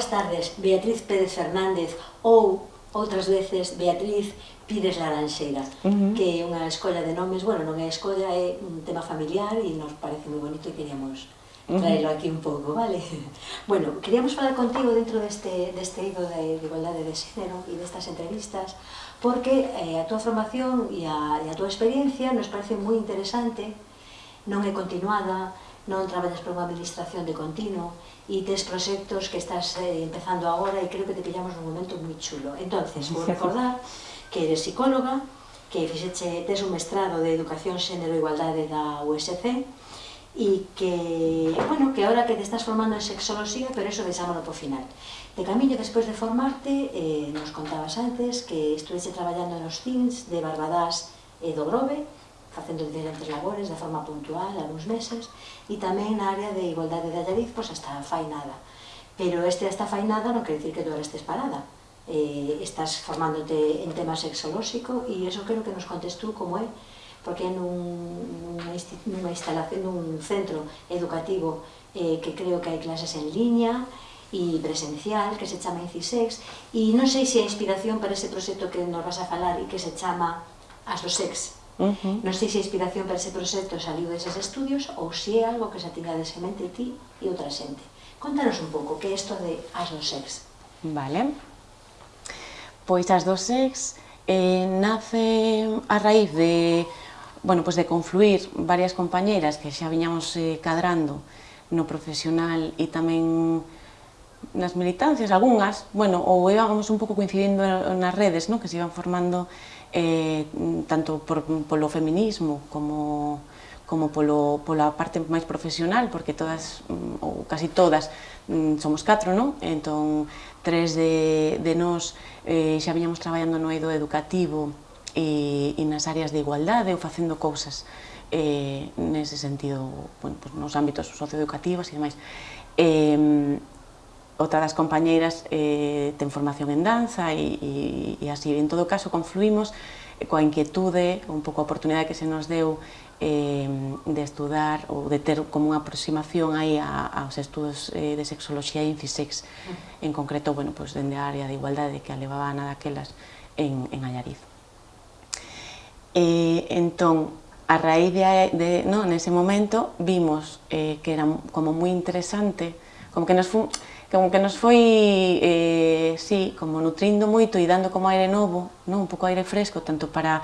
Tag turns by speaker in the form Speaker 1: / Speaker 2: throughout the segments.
Speaker 1: Boas tardes, Beatriz Pérez Fernández ou outras veces Beatriz Pires Laranxeira, uh -huh. que é unha escolla de nomes, bueno, non é escolla, é un tema familiar e nos parece moi bonito e queríamos traelo aquí un pouco, vale? Bueno, queríamos falar contigo dentro deste, deste ido de, de igualdade de xénero e destas entrevistas, porque eh, a túa formación e a, e a túa experiencia nos parece moi interesante, non é continuada, non traballas para unha administración de continuo, e tes proxectos que estás eh, empezando agora e creo que te pillamos nun momento moi chulo. Entonces, vou recordar que eres psicóloga, que fixeche, tes un mestrado de Educación, Xénero e Igualdade da USC e que, bueno, que ahora que te estás formando en sexoloxía, pero eso deixámoslo por final. De camiño, despois de formarte, eh, nos contabas antes que estuvese traballando nos CINS de Barbadás e do Grove, facendo diferentes labores de forma puntual, algúns meses, e tamén na área de igualdade de Allariz, pois hasta fai nada. Pero este hasta fai nada non quer dicir que tú ahora estés parada. Eh, estás formándote en tema sexolóxico e eso quero que nos contes tú como é, porque é nun, nunha instalación, nun centro educativo eh, que creo que hai clases en liña, e presencial que se chama Incisex e non sei se a inspiración para ese proxecto que nos vas a falar e que se chama As do Sex Uh -huh. Non sei se a inspiración para ese proxecto saliu deses estudios ou se é algo que xa tiñades en mente ti e outra xente. Contanos un pouco que é isto de as dos ex.
Speaker 2: Vale. Pois as dos ex eh, nace a raíz de bueno, pois de confluir varias compañeiras que xa viñamos eh, cadrando no profesional e tamén nas militancias, algunhas, bueno, ou íbamos un pouco coincidindo nas redes, no? que se iban formando eh, tanto por, polo feminismo como como polo, pola parte máis profesional, porque todas, mm, ou casi todas, mm, somos catro, non? Entón, tres de, de nós eh, xa viñamos traballando no eido educativo e, e nas áreas de igualdade ou facendo cousas eh, nese sentido, bueno, pues, nos ámbitos socioeducativos e demais. Eh, outra das compañeiras eh, ten formación en danza e, e, e así, en todo caso, confluimos eh, coa inquietude, un pouco a oportunidade que se nos deu eh, de estudar ou de ter como unha aproximación aí a, aos estudos eh, de sexoloxía e infisex, en concreto, bueno, pues, dende a área de igualdade que a levaba aquelas daquelas en, en Allariz. Eh, entón, a raíz de, de no, nese momento, vimos eh, que era como moi interesante, como que nos fun, como que nos foi, eh, sí, como nutrindo moito e dando como aire novo, non? un pouco aire fresco, tanto para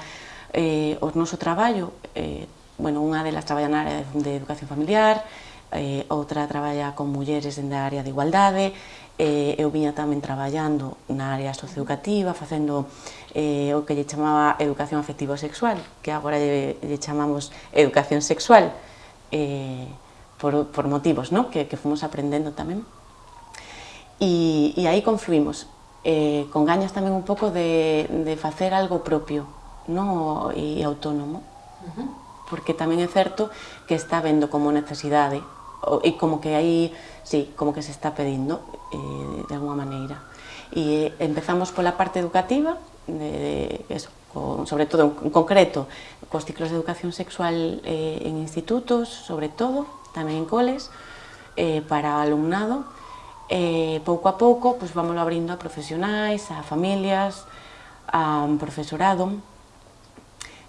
Speaker 2: eh, o noso traballo, eh, bueno, unha delas traballa na área de educación familiar, eh, outra traballa con mulleres na área de igualdade, eh, eu viña tamén traballando na área socioeducativa, facendo eh, o que lle chamaba educación afectivo-sexual, que agora lle, lle chamamos educación sexual, eh, por, por motivos ¿no? que, que fomos aprendendo tamén. E aí confluimos, eh, con gañas tamén un pouco de, de facer algo propio no? e autónomo, uh -huh. porque tamén é certo que está vendo como necesidade e como que aí, sí, como que se está pedindo eh, de alguma maneira. E eh, empezamos pola parte educativa, de, de eso, con, sobre todo en concreto cos ciclos de educación sexual eh, en institutos, sobre todo, tamén en coles, eh, para alumnado, E pouco a pouco pois, vamos abrindo a profesionais, a familias, a profesorado,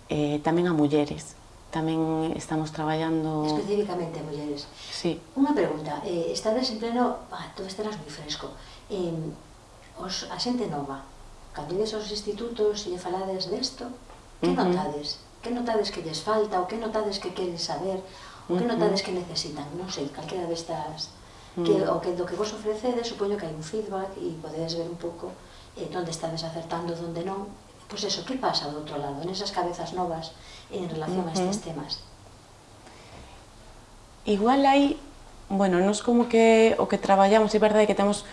Speaker 2: e tamén a mulleres. Tamén estamos traballando...
Speaker 1: Específicamente a mulleres.
Speaker 2: Sí.
Speaker 1: Unha pregunta, eh, estades en pleno... Ah, tú estarás moi fresco. Eh, os, a xente nova, cando ides aos institutos e lle falades desto, que notades? Uh -huh. Que notades que lles falta? O que notades que queren saber? O que notades que necesitan? Non sei, calquera destas mm. que o que do que vos ofrecedes, supoño que hai un feedback e podedes ver un pouco eh, onde estades acertando, onde non, pois eso, que pasa do outro lado, nesas cabezas novas en relación uh -huh. a estes temas?
Speaker 2: Igual hai, bueno, nos como que o que traballamos, é verdade que temos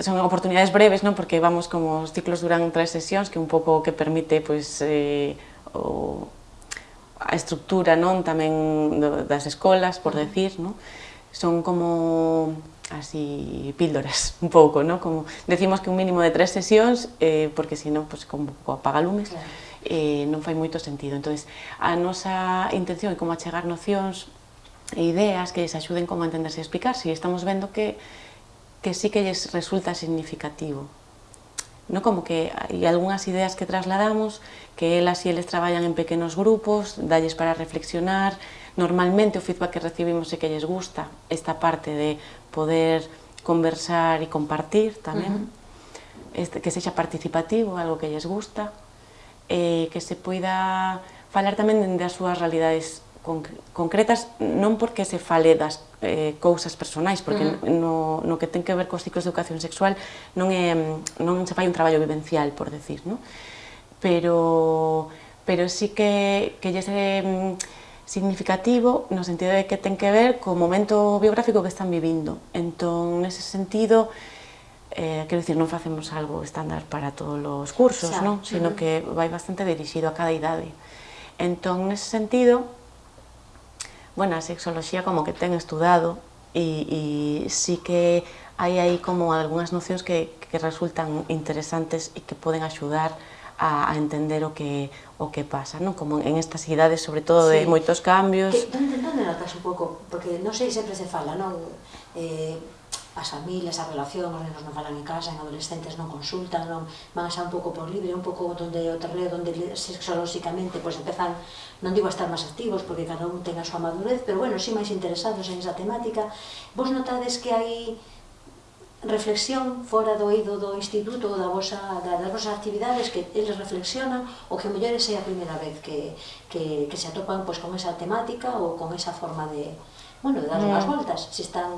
Speaker 2: son oportunidades breves, non? Porque vamos como os ciclos duran tres sesións, que un pouco que permite pois eh, o, a estructura, non? Tamén do, das escolas, por uh -huh. decir, non? son como así píldoras un pouco, ¿no? como decimos que un mínimo de tres sesións eh, porque senón pues, como apagalumes claro. eh, non fai moito sentido entonces a nosa intención é como achegar nocións e ideas que les axuden como a entenderse e explicarse e estamos vendo que que sí que lles resulta significativo ¿no? como que hai algunhas ideas que trasladamos, que elas e eles traballan en pequenos grupos, dalles para reflexionar, Normalmente o feedback que recibimos é que lles gusta esta parte de poder conversar e compartir tamén, uh -huh. este, que sexa participativo, algo que lles gusta, eh, que se poida falar tamén das súas realidades concretas, non porque se fale das eh, cousas personais, porque uh -huh. no, no que ten que ver cos ciclos de educación sexual non, é, non se fai un traballo vivencial, por decir, non? pero, pero sí que, que lle se significativo no sentido de que ten que ver co momento biográfico que están vivindo. Entón, nese sentido, eh, quero dicir, non facemos algo estándar para todos os cursos, Xa. non? sino uh -huh. que vai bastante dirixido a cada idade. Entón, nese sentido, bueno, a sexoloxía como que ten estudado e, e sí que hai aí como algunhas nocións que, que resultan interesantes e que poden axudar a, a, a entender o que o que pasa, non? Como en estas idades, sobre todo, sí. de moitos cambios.
Speaker 1: Que, donde, donde notas un pouco? Porque non sei, sempre se fala, non? Eh, as familias, a relación, os nenos non falan en casa, en adolescentes non consultan, non van xa un pouco por libre, un pouco donde o terreo, donde sexolóxicamente pois pues, empezan, non digo a estar máis activos, porque cada un ten a súa madurez, pero bueno, si máis interesados en esa temática, vos notades que hai reflexión fora do eido do instituto ou da vosa, da, das vosas actividades que eles reflexionan ou que mellores é a primeira vez que, que, que se atopan pois, con esa temática ou con esa forma de, bueno, de dar unhas mm. voltas se están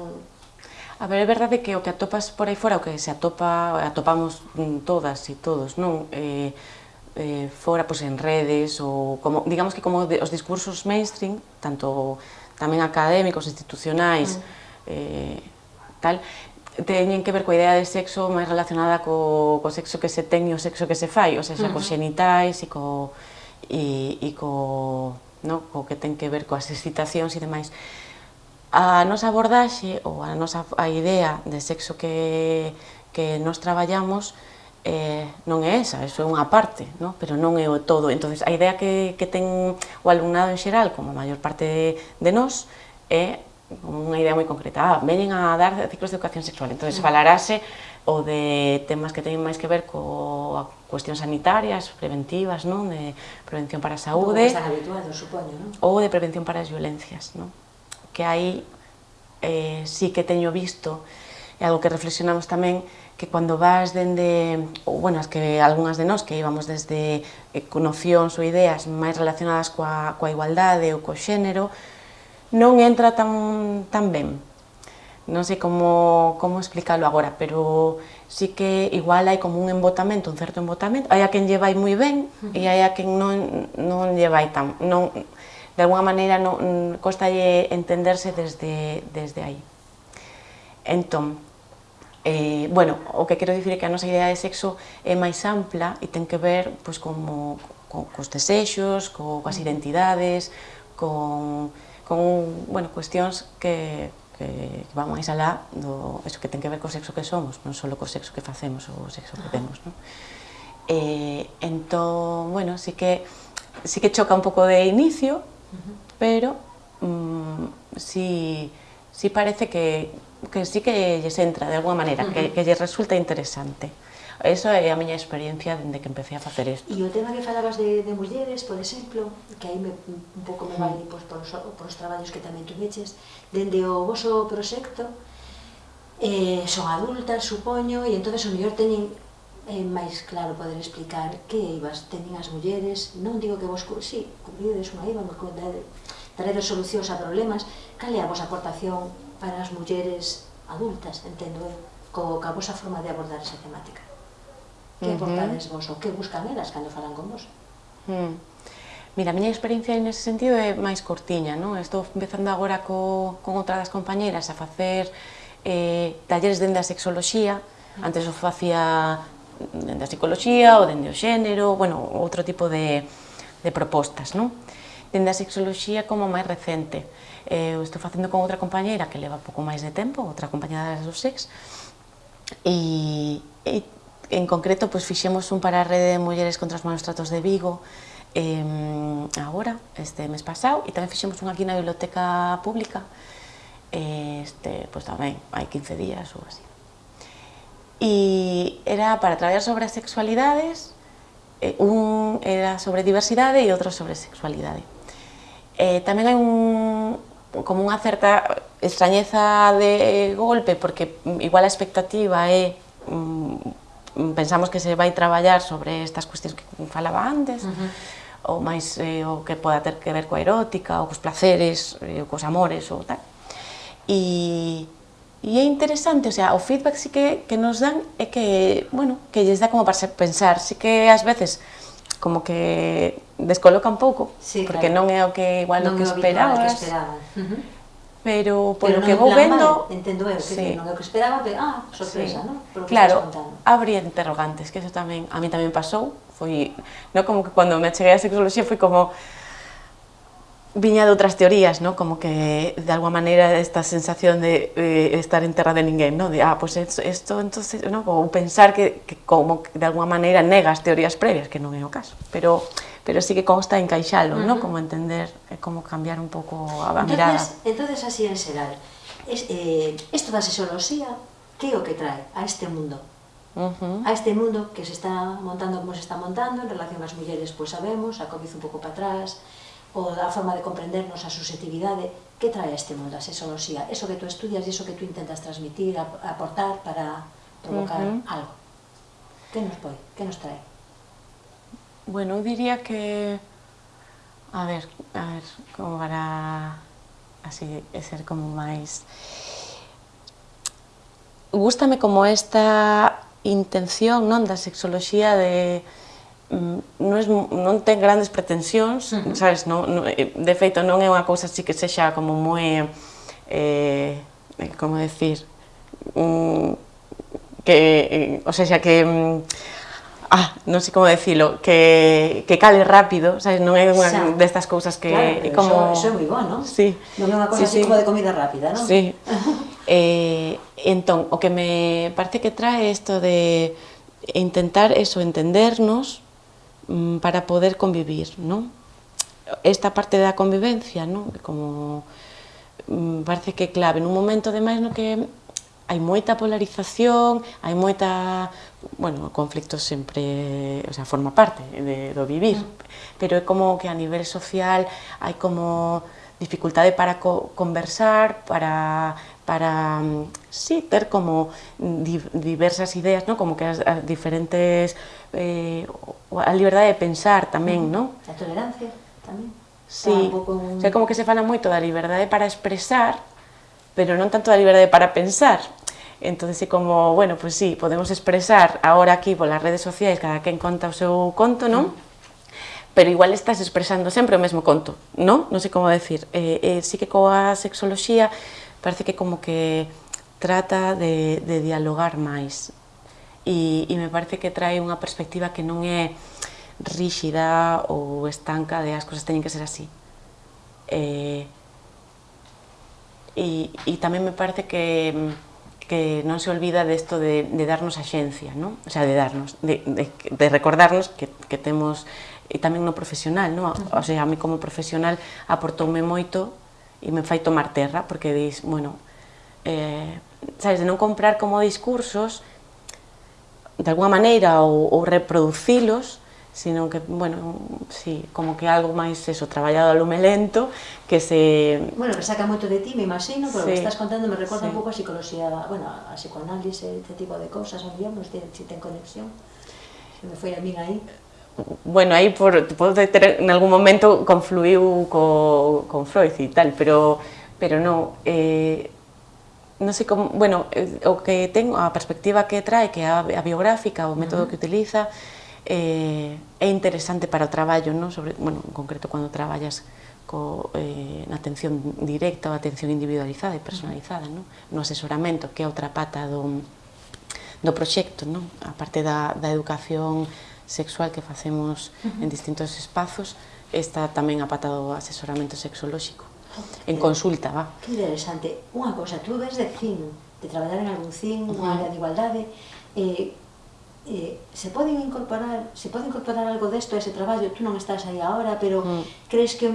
Speaker 2: A ver, é verdade que o que atopas por aí fora, o que se atopa, atopamos todas e todos, non? Eh, eh, fora, pois, en redes, ou como, digamos que como de, os discursos mainstream, tanto tamén académicos, institucionais, mm. eh, tal, teñen que ver coa idea de sexo máis relacionada co, co sexo que se ten e o sexo que se fai, ou seja, uh -huh. cos xenitais e co, e, e co, no, co que ten que ver coas excitacións e demais. A nosa abordaxe ou a nosa a idea de sexo que, que nos traballamos eh, non é esa, eso é unha parte, no? pero non é o todo. entonces a idea que, que ten o alumnado en xeral, como a maior parte de, de nós, é unha idea moi concreta, ah, venen a dar ciclos de educación sexual, entón falarase o de temas que teñen máis que ver coa cuestións sanitarias, preventivas, non? de prevención para a saúde,
Speaker 1: habituado, supoño, non?
Speaker 2: ou de prevención para as violencias, non? que aí eh, sí que teño visto, é algo que reflexionamos tamén, que cando vas dende, ou bueno, as que algunhas de nós que íbamos desde eh, nocións ou ideas máis relacionadas coa, coa igualdade ou co xénero, non entra tan, tan ben. Non sei como, como explicarlo agora, pero sí que igual hai como un embotamento, un certo embotamento. Hai a quen lle vai moi ben uh -huh. e hai a quen non, non lle vai tan... Non, de alguna maneira non, costalle entenderse desde, desde aí. Entón, eh, bueno, o que quero dicir é que a nosa idea de sexo é máis ampla e ten que ver pois, como, co, cos desexos, co, coas identidades, con con bueno, cuestións que, que, que van máis alá do eso que ten que ver co sexo que somos, non só co sexo que facemos ou o sexo que temos, non? Eh, entón, bueno, sí que sí que choca un pouco de inicio, pero mmm, sí, sí parece que, que sí que lles entra de alguma maneira, uh -huh. que, que lles resulta interesante. Esa é a miña experiencia dende que empecé a facer isto.
Speaker 1: E o tema que falabas de, de mulleres, por exemplo, que aí me, un pouco me vai pois, por, os, por os traballos que tamén tú meches, dende o vosso proxecto, eh, son adultas, supoño, e entón o mellor teñen é máis claro poder explicar que ibas teñen as mulleres, non digo que vos, sí, cubrides unha eiva, daredes solucións a problemas, cal é a vosa aportación para as mulleres adultas, entendo eu, co, ca vosa forma de abordar esa temática? Que uh -huh. votades vos ou que buscan elas cando falan con vos?
Speaker 2: Hmm. Mira, a miña experiencia nese sentido é máis cortiña, non? Estou empezando agora co, con outra das compañeiras a facer eh, talleres dende a sexoloxía, antes o facía dende a psicoloxía ou dende o xénero, bueno, outro tipo de, de propostas, non? Dende a sexoloxía como máis recente. Eh, estou facendo con outra compañeira que leva pouco máis de tempo, outra compañera do sex, e, e en concreto pois, fixemos un para a rede de mulleres contra os malos tratos de Vigo eh, agora, este mes pasado, e tamén fixemos un aquí na biblioteca pública este, pois tamén, hai 15 días ou así. e era para traballar sobre as sexualidades, eh, un era sobre diversidade e outro sobre sexualidade. Eh, tamén hai un, como unha certa extrañeza de golpe, porque igual a expectativa é mm, pensamos que se vai traballar sobre estas cuestións que falaba antes, uh -huh. ou máis eh, o que poda ter que ver coa erótica, ou cos placeres, eh, ou cos amores, ou tal. E, e é interesante, o sea, o feedback sí que, que nos dan é que, bueno, que lles dá como para pensar, sí que ás veces como que descoloca un pouco, sí, porque claro. non é o que igual non o que esperabas. Que esperabas. Uh -huh. Pero por pero que vou vendo,
Speaker 1: entendo eu, que sí. non é o que esperaba, pero ah, sorpresa, sí. ¿no?
Speaker 2: Por claro, habría interrogantes, que eso tamén a mí tamén pasou, foi, no como que cando me cheguei a sexoloxía foi como viña de outras teorías, ¿no? como que de alguma maneira esta sensación de eh, estar en terra de ninguén, ¿no? de ah, pues esto, esto entonces, ¿no? ou pensar que, que como que de alguma maneira nega as teorías previas, que non é o caso, pero, pero sí que consta encaixalo, uh -huh. ¿no? como entender, eh, como cambiar un pouco a, a mirada.
Speaker 1: Entonces, así en xeral, es, eh, esto da sexoloxía, que é o que trae a este mundo? Uh -huh. a este mundo que se está montando como se está montando, en relación ás mulleres, pois pues, sabemos, a COVID un pouco para atrás, ou da forma de comprendernos a susceptibilidade que trae este mundo, a sexoloxía, eso que tú estudias e eso que tú intentas transmitir, aportar para provocar uh -huh. algo. Que nos pode? Que nos trae?
Speaker 2: Bueno, eu diría que... A ver, a ver, como para así ser como máis... Gústame como esta intención non da sexoloxía de mm, non, es, non ten grandes pretensións, uh -huh. sabes, non, non, eh, de feito non é unha cousa así que sexa como moi, eh, eh como decir, um, que, eh, o sea, que um, ah, non sei como decilo, que, que cale rápido, sabes, non é unha xa. destas cousas que
Speaker 1: claro, como... Eso, eso é moi bon, non?
Speaker 2: Sí.
Speaker 1: Non é unha cousa sí, así sí. como de comida rápida, non?
Speaker 2: Sí. eh, entón, o que me parece que trae isto de intentar eso, entendernos, Mm, para poder convivir, non? Esta parte da convivencia, non? Como mm, parece que clave nun momento ademais no que hai moita polarización, hai moita, bueno, conflictos sempre, o sea, forma parte de, do vivir, mm. pero é como que a nivel social hai como dificultade para co conversar, para para sí, ter como di diversas ideas, ¿no? como que as, as diferentes eh, a liberdade de pensar tamén, ¿no?
Speaker 1: A tolerancia tamén.
Speaker 2: Sí, un... o sea, como que se fala moito da liberdade para expresar, pero non tanto a liberdade para pensar. Entón, é como, bueno, pois sí, podemos expresar agora aquí polas redes sociais cada quen conta o seu conto, non? pero igual estás expresando sempre o mesmo conto, non? Non sei como decir. Eh, eh, sí que coa sexoloxía parece que como que trata de, de dialogar máis e, e me parece que trae unha perspectiva que non é ríxida ou estanca de as cousas teñen que ser así. Eh, e, e tamén me parece que, que non se olvida desto de, de darnos a xencia, non? O sea, de darnos, de, de, de recordarnos que, que temos, e tamén no profesional, non? O sea, a mí como profesional aportoume moito e me fai tomar terra, porque dis, bueno, eh, sabes, de non comprar como discursos de alguma maneira ou, ou reproducilos, sino que, bueno, sí, como que algo máis eso, traballado a lume lento, que se...
Speaker 1: Bueno, que saca moito de ti, me imagino, pero sí, que estás contando me recorda sí. un pouco a psicología, bueno, a psicoanálise, este tipo de cosas, digamos, de, si ten conexión, se me foi a min aí.
Speaker 2: Bueno, aí por, pode ter, en algún momento confluiu co, con Freud e tal, pero, pero non, eh, non sei como, bueno, eh, o que ten, a perspectiva que trae, que a, a biográfica, o método uh -huh. que utiliza, eh, é interesante para o traballo, non? Sobre, bueno, en concreto cando traballas co, eh, na atención directa ou atención individualizada e personalizada, non? no asesoramento, que é outra pata do, do proxecto, non? a parte da, da educación sexual que facemos uh -huh. en distintos espazos, está tamén a pata do asesoramento sexolóxico, en consulta, va.
Speaker 1: Que interesante. Unha cosa, tú ves de CIN, de traballar en algún CIN, unha uh -huh. área de igualdade, eh, eh, se poden incorporar se pode incorporar algo desto a ese traballo tú non estás aí agora, pero mm. crees que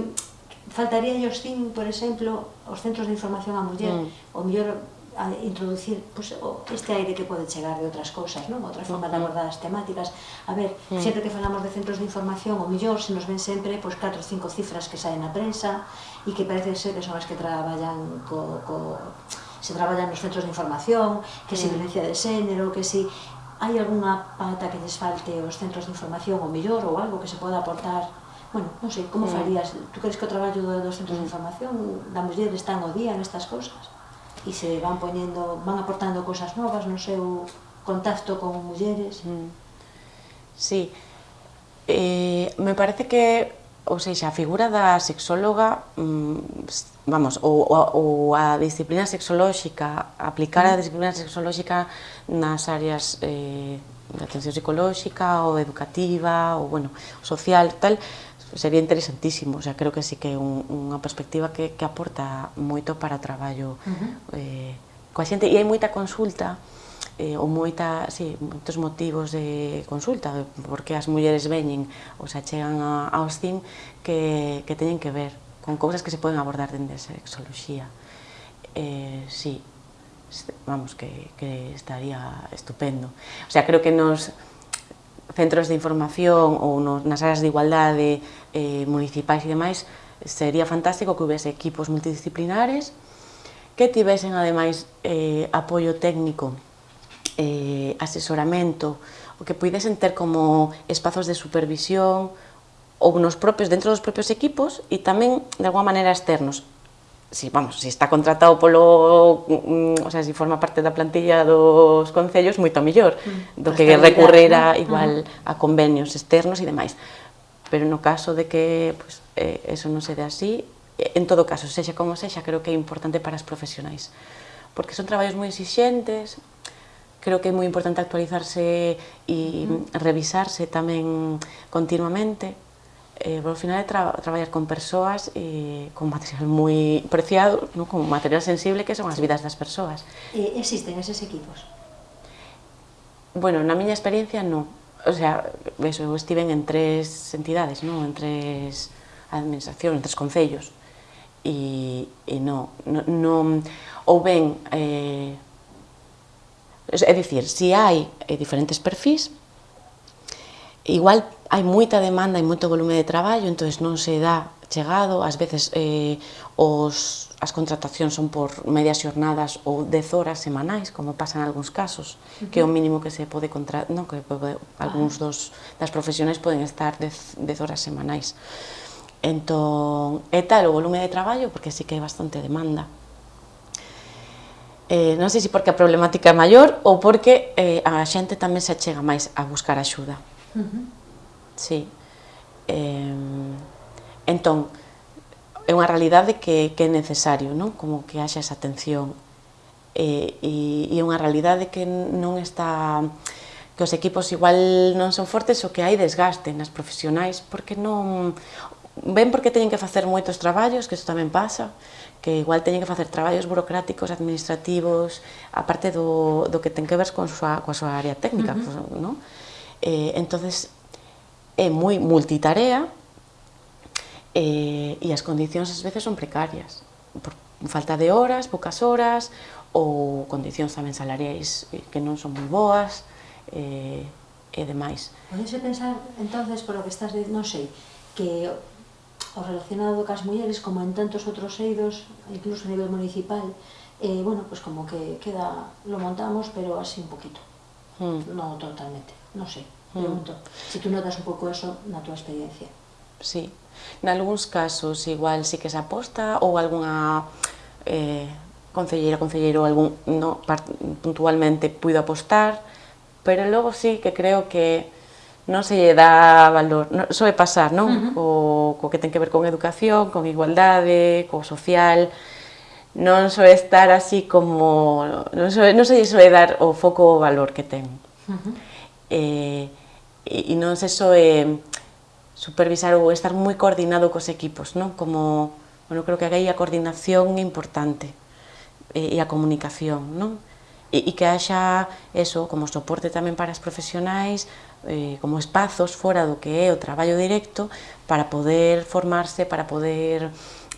Speaker 1: faltaría os CIN, por exemplo os centros de información á muller mm. o mellor a introducir pues, este aire que pode chegar de outras cousas, non? outra forma de mm. abordar as temáticas. A ver, mm. sempre que falamos de centros de información, o mellor se nos ven sempre pois, pues, 4 ou 5 cifras que saen na prensa e que parece ser que son as que traballan co, co, se traballan nos centros de información, que si mm. violencia de xénero, que si hai algunha pauta que lles falte aos centros de información ou mellor ou algo que se poda aportar bueno, non sei, como mm. farías? Tú crees que o traballo dos centros de mm. información da muller están ao día nestas cousas? E se van poñendo, van aportando cousas novas no seu contacto con mulleres? Mm.
Speaker 2: Sí, eh, me parece que Ou seja, a figura da sexóloga, mm, vamos, ou, ou a disciplina sexolóxica, aplicar a disciplina sexolóxica nas áreas eh, de atención psicolóxica ou educativa ou, bueno, social, tal, sería interesantísimo, o sea, creo que sí que é un, unha perspectiva que, que aporta moito para o traballo uh -huh. eh, coa xente, e hai moita consulta, eh, ou moita, sí, moitos motivos de consulta, porque as mulleres veñen ou se chegan a, aos CIM que, que teñen que ver con cousas que se poden abordar dende a sexoloxía. Eh, sí, vamos, que, que estaría estupendo. O sea, creo que nos centros de información ou nos, nas áreas de igualdade eh, municipais e demais, sería fantástico que houvese equipos multidisciplinares que tivesen ademais eh, apoio técnico eh, asesoramento, o que puidesen ter como espazos de supervisión ou nos propios dentro dos propios equipos e tamén de alguma maneira externos si, vamos, si está contratado polo, mm, o sea, si forma parte da plantilla dos concellos, moito mellor, mm. do que recurrir a, igual uh -huh. a convenios externos e demais. Pero no caso de que pues, eh, eso non se dé así, en todo caso, sexa como sexa, creo que é importante para as profesionais. Porque son traballos moi exixentes, creo que é moi importante actualizarse e -huh. revisarse tamén continuamente, eh, ao final é tra traballar con persoas eh, con material moi preciado, no? con material sensible que son as vidas das persoas.
Speaker 1: E existen eses equipos?
Speaker 2: Bueno, na miña experiencia non. O sea, eso, eu en tres entidades, non? en tres administracións, en tres concellos. E, e non, non, non ou ben eh, É dicir, se hai diferentes perfis, igual hai moita demanda e moito volume de traballo, entón non se dá chegado, ás veces eh, os, as contratacións son por medias xornadas ou 10 horas semanais, como pasa en algúns casos, uh -huh. que é o mínimo que se pode contratar, non, que pode, algúns ah. dos, das profesionais poden estar 10, 10 horas semanais. Entón, é tal o volume de traballo, porque sí que hai bastante demanda eh, non sei se porque a problemática é maior ou porque eh, a xente tamén se achega máis a buscar axuda. Uh -huh. Sí. Eh, entón, é unha realidade que, que é necesario, non? Como que haxa esa atención eh, e, e é unha realidade que non está que os equipos igual non son fortes o que hai desgaste nas profesionais porque non ven porque teñen que facer moitos traballos, que isto tamén pasa, que igual teñen que facer traballos burocráticos, administrativos, aparte do, do que ten que ver con súa, coa súa área técnica, uh -huh. pues, ¿no? Eh, entonces é moi multitarea eh, e as condicións ás veces son precarias, por falta de horas, poucas horas, ou condicións tamén salariais eh, que non son moi boas, eh, e demais.
Speaker 1: Podese pensar, entonces, polo que estás dicindo, non sei, que o relacionado cas mulleres, como en tantos outros eidos, incluso a nivel municipal, eh, bueno, pues como que queda, lo montamos, pero así un poquito. Hmm. No totalmente, sei. Pregunto, mm. se tú notas un pouco eso na túa experiencia.
Speaker 2: Sí, algúns casos igual sí que se aposta ou algunha eh, concelleira, concelleiro algún, no, puntualmente puido apostar, pero logo sí que creo que non se lle dá valor, non, soe pasar, non? Uh -huh. co que ten que ver con educación, con igualdade, co social, non soe estar así como, non, soe, non se lle soe dar o foco o valor que ten. Uh -huh. eh, e, e non se supervisar ou estar moi coordinado cos equipos, non? Como, bueno, creo que aí a coordinación é importante e, e a comunicación, non? E, e que haxa eso como soporte tamén para as profesionais, eh, como espazos fora do que é o traballo directo para poder formarse, para poder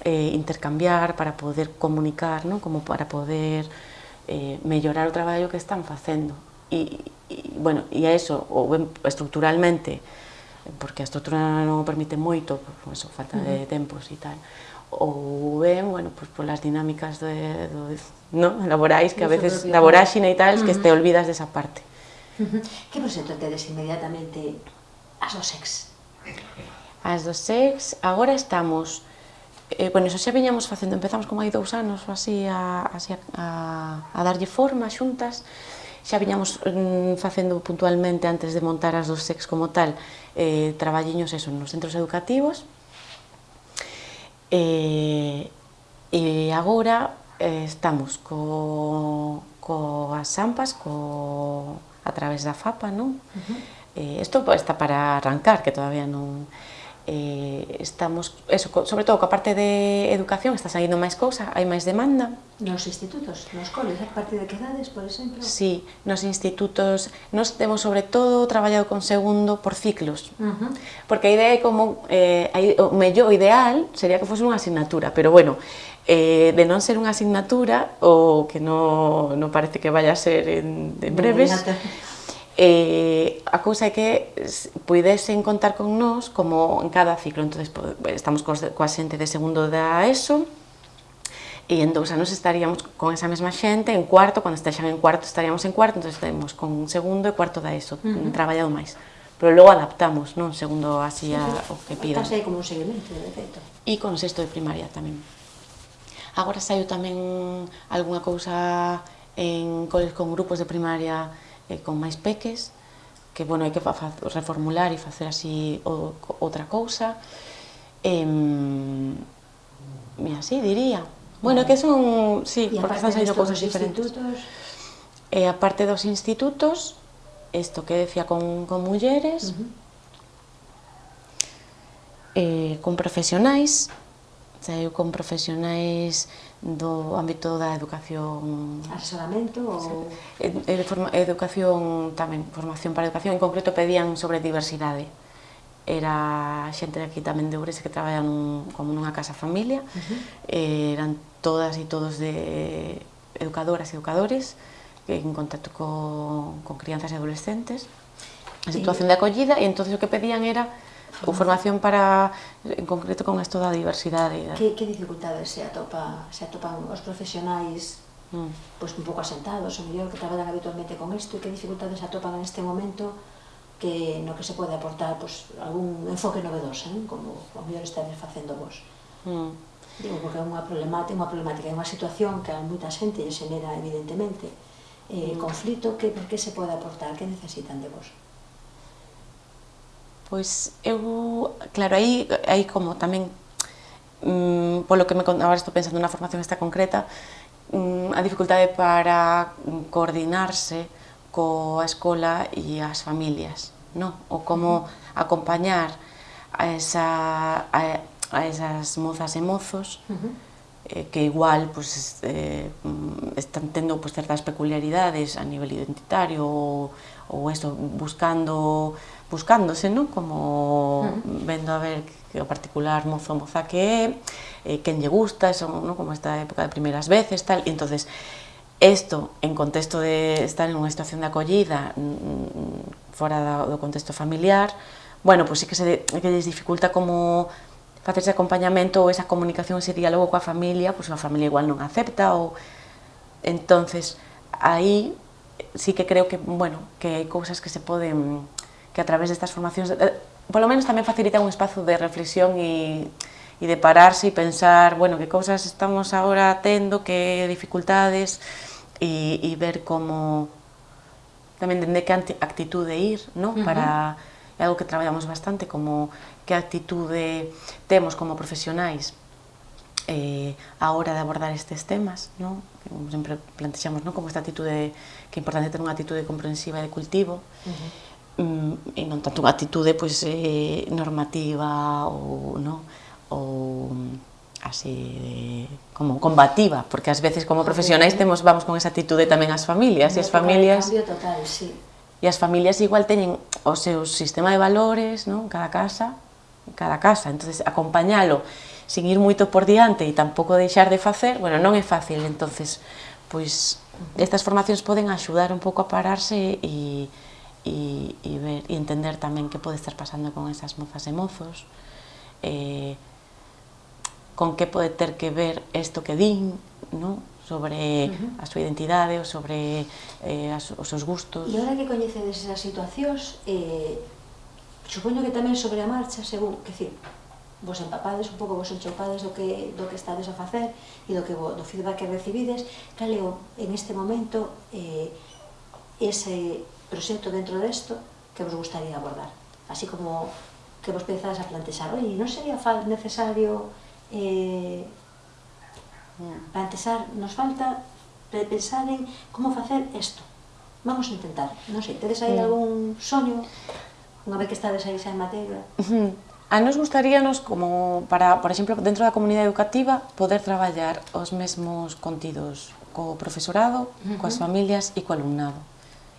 Speaker 2: eh, intercambiar, para poder comunicar, non? como para poder eh, mellorar o traballo que están facendo. E, e bueno, e a eso, ou estructuralmente, porque a estrutura non o permite moito, por eso, falta de tempos e tal, ou ben, bueno, pues, polas dinámicas de, do, no? laborais, que a veces da voráxine e tal, que te olvidas desa parte.
Speaker 1: Que vos entendedes inmediatamente as do sex?
Speaker 2: As do sex, agora estamos... Eh, bueno, eso xa viñamos facendo, empezamos como hai dous anos ou así a, así a, a, a darlle forma xuntas, xa viñamos mm, facendo puntualmente antes de montar as dos sex como tal, eh, traballiños eso, nos centros educativos, eh, e agora eh, estamos co, co as ampas, co, a través da FAPA, non? Uh -huh. eh, isto está para arrancar, que todavía non eh, estamos, eso, sobre todo coa parte de educación, está saindo máis cousa, hai máis demanda.
Speaker 1: Nos institutos, nos coles, a partir de que edades, por exemplo?
Speaker 2: Sí, nos institutos, nos temos sobre todo traballado con segundo por ciclos, uh -huh. porque a idea é como, eh, o mellor ideal sería que fose unha asignatura, pero bueno, eh, de non ser unha asignatura, ou que non, non parece que vaya a ser en, en breves, eh, a cousa é que puidesen contar con nós como en cada ciclo, entonces estamos coa xente de segundo da ESO, e en dous anos estaríamos con esa mesma xente, en cuarto, cando estexan en cuarto estaríamos en cuarto, entonces estaremos con segundo e cuarto da ESO, uh -huh. traballado máis. Pero logo adaptamos, non? Segundo así a, o que pidan.
Speaker 1: Aí como un seguimento, de feito.
Speaker 2: E con sexto de primaria tamén. Agora saiu tamén algunha cousa en coles con grupos de primaria eh, con máis peques, que bueno, hai que reformular e facer así o, outra cousa. Eh, e así diría. Bueno, que son, sí, porque están saindo cousas diferentes.
Speaker 1: Institutos?
Speaker 2: E a parte dos institutos, isto que decía con, con mulleres, uh -huh. eh, con profesionais, Saiu con profesionais do ámbito da educación...
Speaker 1: Asesoramento ou...?
Speaker 2: Educación tamén, formación para educación, en concreto pedían sobre diversidade. Era xente aquí tamén de Ourense que traballa nun, como nunha casa familia, uh eh, -huh. eran todas e todos de educadoras e educadores, en contacto co, con crianzas e adolescentes, en eh, situación de acollida, e entonces o que pedían era ou formación para, en concreto, con esto da diversidade. Eh.
Speaker 1: Que, que dificultades se, atopa, se atopan os profesionais mm. pois un pouco asentados, o mellor que traballan habitualmente con isto, e que dificultades se atopan en este momento que no que se pode aportar pois, algún enfoque novedoso, eh? como o mellor estades facendo vos. Mm. Digo, porque é unha problemática, unha problemática, é unha situación que a moita xente lle xenera, evidentemente, eh, mm. conflito, que, que se pode aportar, que necesitan de vos?
Speaker 2: Pois eu, claro, aí, aí como tamén, mmm, polo que me agora estou pensando na formación esta concreta, mmm, a dificultade para coordinarse coa escola e as familias, no? o como acompañar a, esa, a, a esas mozas e mozos uh -huh. eh, que igual pues, eh, están tendo pues, certas peculiaridades a nivel identitario ou, ou eso, buscando buscándose, non? Como mm. vendo a ver que o particular mozo moza que é, eh, quen lle gusta, son, non? como esta época de primeiras veces, tal, e entonces Esto, en contexto de estar en unha situación de acollida mm, mm, fora do contexto familiar, bueno, pois pues sí que, se, que les dificulta como facer ese acompañamento ou esa comunicación, ese diálogo coa familia, pois pues a familia igual non acepta ou... Entonces, aí sí que creo que, bueno, que hai cousas que se poden que a través destas formacións, eh, polo menos tamén facilita un espazo de reflexión e de pararse e pensar, bueno, que cousas estamos agora tendo, que dificultades, e ver como tamén dende que actitude ir, ¿no? Uh -huh. para algo que traballamos bastante, como que actitude temos como profesionais eh, a hora de abordar estes temas, ¿no? sempre plantexamos ¿no? como esta actitude, que é importante ter unha actitude comprensiva e de cultivo, uh -huh e non tanto unha atitude pois, eh, normativa ou, no? ou así de, como combativa, porque ás veces como profesionais temos vamos con esa atitude tamén as familias, e as familias
Speaker 1: total, sí.
Speaker 2: E as familias igual teñen o seu sistema de valores, non? Cada casa, cada casa, entonces acompañalo sin ir moito por diante e tampouco deixar de facer, bueno, non é fácil, entonces pois estas formacións poden axudar un pouco a pararse e, e, e, ver, e entender tamén que pode estar pasando con esas mozas e mozos, eh, con que pode ter que ver isto que din, non? sobre uh -huh. a súa identidade ou sobre eh, as, os seus gustos.
Speaker 1: E agora que coñecedes esas situacións, eh, supoño que tamén sobre a marcha, según, que decir, vos empapades un pouco, vos enchopades do que, do que estades a facer e do, que, do feedback que recibides, cal é en este momento eh, ese, proxecto dentro desto que vos gustaría abordar? Así como que vos pensades a plantexar, oi, non sería necesario eh, plantexar, nos falta pensar en como facer isto. Vamos a intentar, non sei, tedes aí mm. algún soño, unha vez que estades aí xa en materia?
Speaker 2: A nos gustaríanos, como para, por exemplo, dentro da comunidade educativa, poder traballar os mesmos contidos co profesorado, uh -huh. coas familias e co alumnado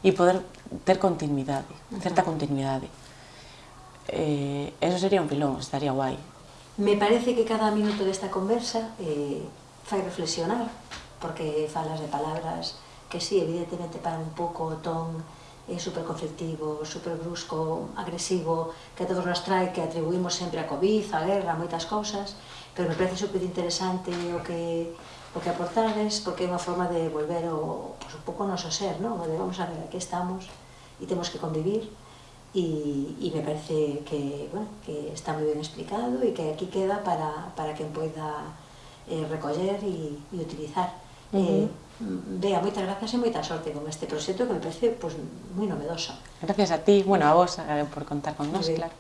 Speaker 2: e poder ter continuidade, certa continuidade. Eh, eso sería un pilón, estaría guai.
Speaker 1: Me parece que cada minuto desta conversa eh, fai reflexionar, porque falas de palabras que sí, evidentemente para un pouco o ton eh, super conflictivo, super brusco, agresivo, que a todos nos trae, que atribuimos sempre a Covid, a guerra, a moitas cousas, pero me parece super interesante o que o que aportades, porque é unha forma de volver o, pues, un pouco o noso ser, non? O de vamos a ver, aquí estamos e temos que convivir e me parece que, bueno, que está moi ben explicado e que aquí queda para, para quen poida eh, recoller e, e utilizar. Uh -huh. eh, Bea, moitas grazas e moita sorte con este proxecto que me parece pues, moi novedoso.
Speaker 2: Gracias a ti, bueno, a vos, por contar con nós, claro.